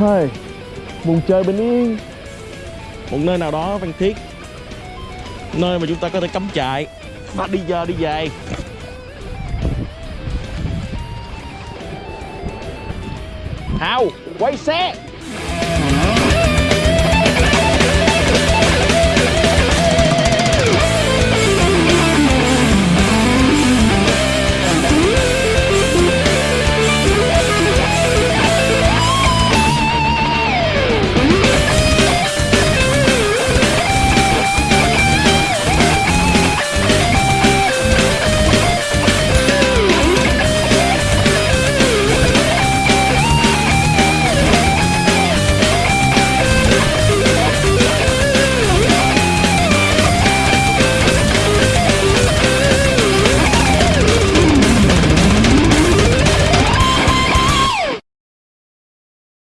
phơi vùng chơi bình yên. Một nơi nào đó, văn thiết. Nơi mà chúng ta có thể cắm trại. Và đi giờ, đi về. Hào, quay xe.